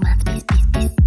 Mas bis, bis, bis.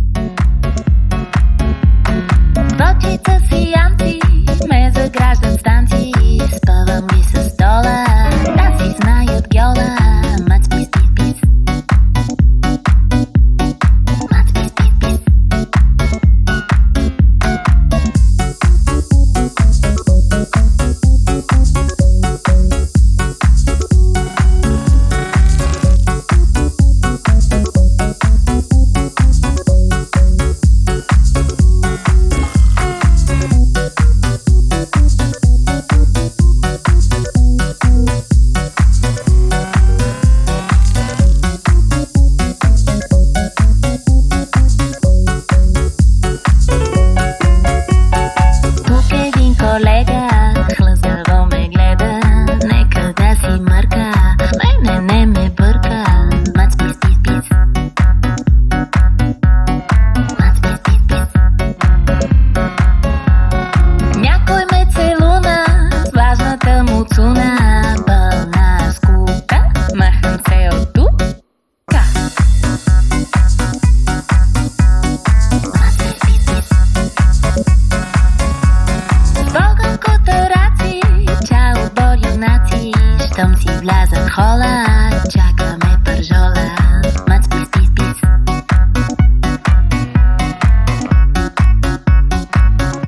less than color.